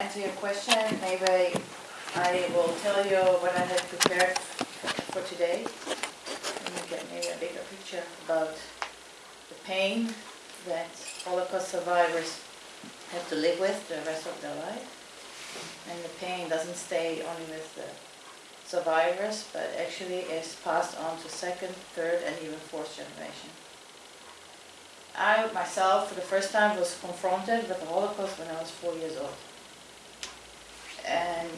answer your question, maybe I will tell you what I had prepared for today. And get maybe a bigger picture about the pain that Holocaust survivors have to live with the rest of their life. And the pain doesn't stay only with the survivors, but actually is passed on to second, third, and even fourth generation. I myself, for the first time, was confronted with the Holocaust when I was four years old. And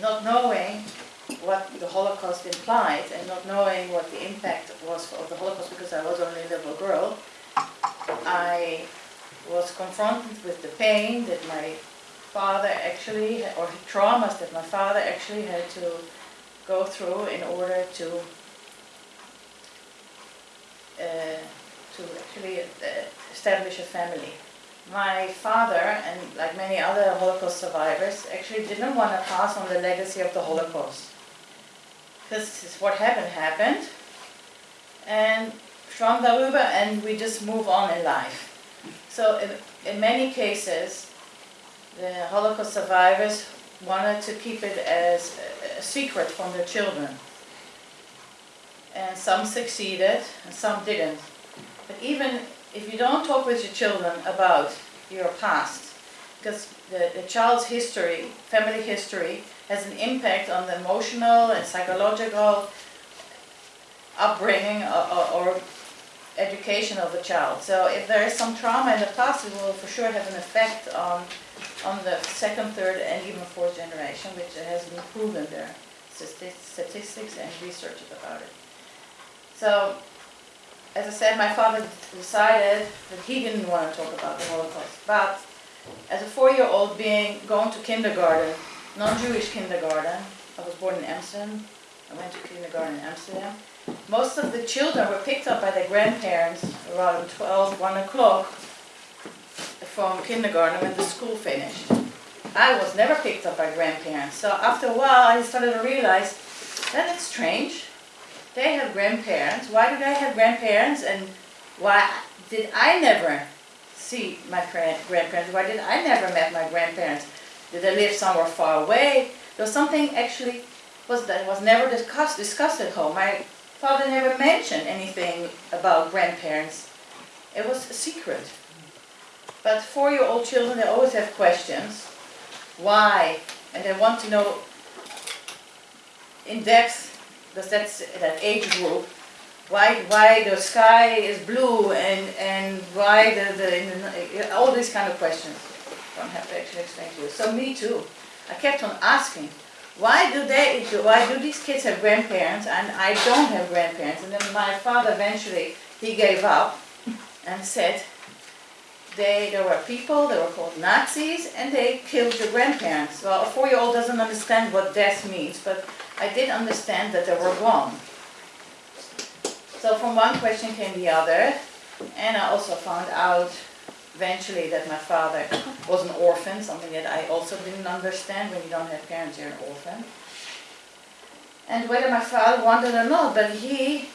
not knowing what the Holocaust implied and not knowing what the impact was of the Holocaust because I was only a little girl, I was confronted with the pain that my father actually, or traumas that my father actually had to go through in order to uh, to actually uh, establish a family. My father, and like many other Holocaust survivors, actually didn't want to pass on the legacy of the Holocaust. Because what happened, happened. And from darüber, and we just move on in life. So in, in many cases, the Holocaust survivors wanted to keep it as a, a secret from their children. And some succeeded, and some didn't. But even if you don't talk with your children about your past, because the, the child's history, family history, has an impact on the emotional and psychological upbringing or, or, or education of the child. So if there is some trauma in the past, it will for sure have an effect on, on the second, third, and even fourth generation, which has been proven there, statistics and research about it. So as I said, my father decided that he didn't want to talk about the Holocaust. But as a four-year-old being going to kindergarten, non-Jewish kindergarten, I was born in Amsterdam, I went to kindergarten in Amsterdam. Most of the children were picked up by their grandparents around 12, 1 o'clock from kindergarten when the school finished. I was never picked up by grandparents. So after a while I started to realize that it's strange they have grandparents. Why do they have grandparents? And why did I never see my grandparents? Why did I never met my grandparents? Did they live somewhere far away? There was something actually was that was never discussed discussed at home. My father never mentioned anything about grandparents. It was a secret. But four-year-old children, they always have questions. Why? And they want to know in depth because that's that age group, why why the sky is blue and and why the, the, all these kind of questions. Don't have to actually explain to you. So me too. I kept on asking, why do they why do these kids have grandparents and I don't have grandparents? And then my father eventually he gave up and said they there were people, they were called Nazis, and they killed your grandparents. Well, a four-year-old doesn't understand what death means, but I did understand that they were wrong. So from one question came the other, and I also found out eventually that my father was an orphan, something that I also didn't understand. When you don't have parents, you're an orphan. And whether my father wanted or not, but he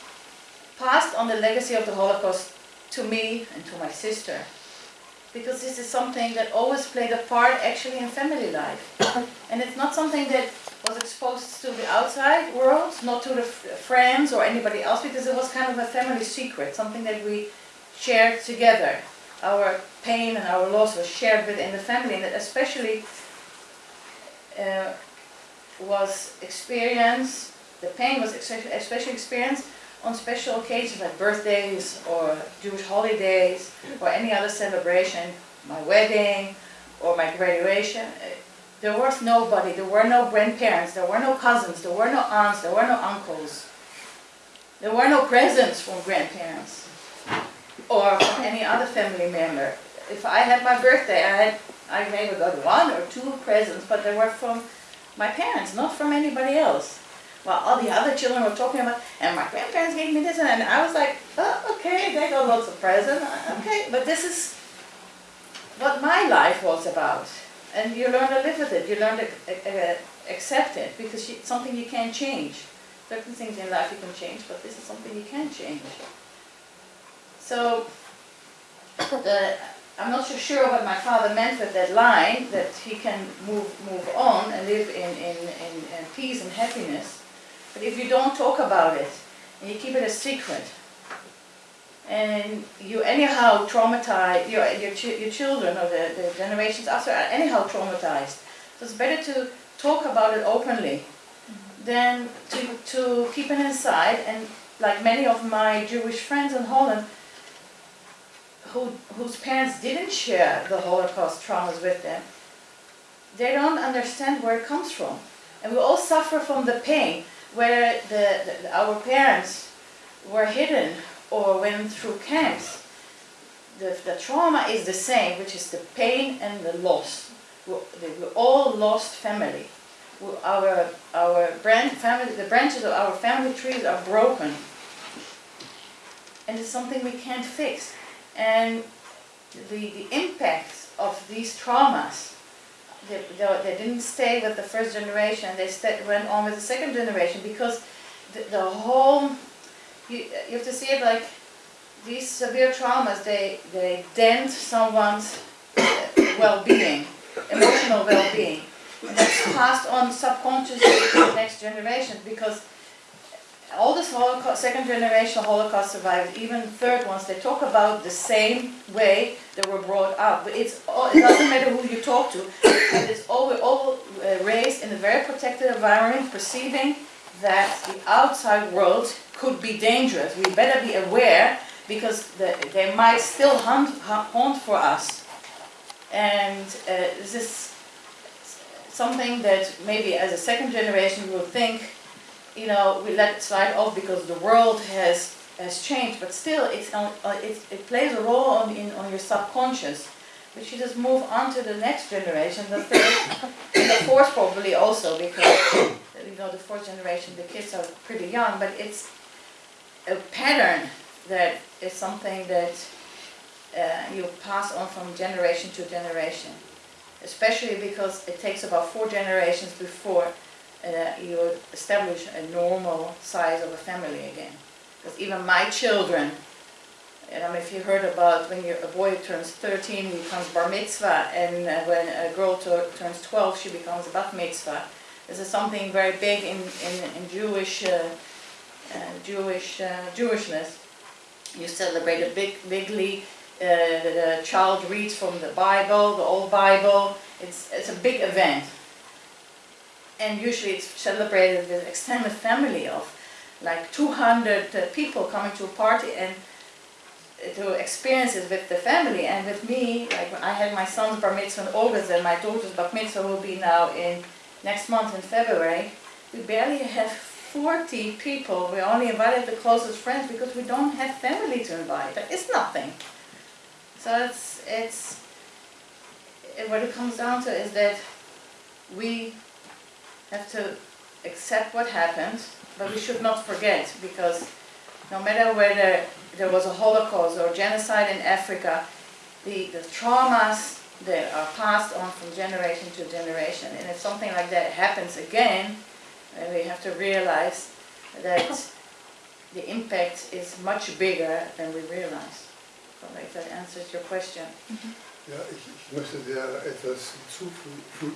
passed on the legacy of the Holocaust to me and to my sister. Because this is something that always played a part actually in family life. and it's not something that was exposed to the outside world, not to the friends or anybody else, because it was kind of a family secret, something that we shared together. Our pain and our loss was shared within the family, and it especially uh, was experienced, the pain was especially experienced on special occasions like birthdays or Jewish holidays or any other celebration, my wedding or my graduation. Eh, there was nobody, there were no grandparents, there were no cousins, there were no aunts, there were no uncles. There were no presents from grandparents or from any other family member. If I had my birthday, I had I maybe got one or two presents, but they were from my parents, not from anybody else. Well, all the other children were talking about, and my grandparents gave me this, and I was like, oh, okay, they got lots of presents, okay, but this is what my life was about and you learn to live with it. You learn to uh, accept it because it's something you can't change. Certain things in life you can change, but this is something you can't change. So the, I'm not so sure what my father meant with that line, that he can move, move on and live in, in, in, in peace and happiness. But if you don't talk about it, and you keep it a secret, and you anyhow traumatize your, your, chi- your children or the, the generations after are anyhow traumatized. So it's better to talk about it openly than to, to keep it inside. And like many of my Jewish friends in Holland, who, whose parents didn't share the Holocaust traumas with them, they don't understand where it comes from. And we all suffer from the pain where the, the, our parents were hidden or went through camps. The, the trauma is the same, which is the pain and the loss. We, we all lost family. We, our our branch, family, the branches of our family trees are broken. And it's something we can't fix. And the, the impacts of these traumas, they, they, they didn't stay with the first generation, they sta went on with the second generation because the, the whole, you, you have to see it like these severe traumas, they, they dent someone's well-being, emotional well-being. And that's passed on subconsciously to the next generation because Holocaust, second generation Holocaust survivors, even third ones, they talk about the same way they were brought up. But it's all, it doesn't matter who you talk to, but it's all, we're all uh, raised in a very protected environment, perceiving that the outside world could be dangerous. We better be aware because the, they might still hunt, haunt for us. And uh, this is something that maybe as a second generation will think, you know, we let it slide off because the world has has changed, but still it's on, uh, it, it plays a role on, in, on your subconscious. But you just move on to the next generation, the third, and the fourth probably also because, you know, the fourth generation, the kids are pretty young, but it's a pattern that is something that uh, you pass on from generation to generation. Especially because it takes about four generations before uh, you establish a normal size of a family again. Because even my children, and I mean, if you heard about when a boy turns 13, he becomes bar mitzvah, and uh, when a girl turns 12, she becomes bat mitzvah. This is something very big in, in, in Jewish, uh, uh, Jewish uh, Jewishness. You celebrate a big, bigly. Uh, the, the child reads from the Bible, the old Bible. It's, it's a big event. And usually it's celebrated with extended family of like 200 uh, people coming to a party and to experience it with the family and with me, like I had my son's bar mitzvah in August and my daughter's bar mitzvah will be now in next month in February, we barely have 40 people. We only invited the closest friends because we don't have family to invite. Is nothing. So it's, it's, it, what it comes down to is that we have to accept what happened, but we should not forget because no matter whether there was a Holocaust or genocide in Africa, the, the traumas that are passed on from generation to generation. And if something like that happens again, then we have to realize that the impact is much bigger than we realize. So if that answers your question. Mm-hmm. Ja, ich, ich möchte dir etwas hinzufügen.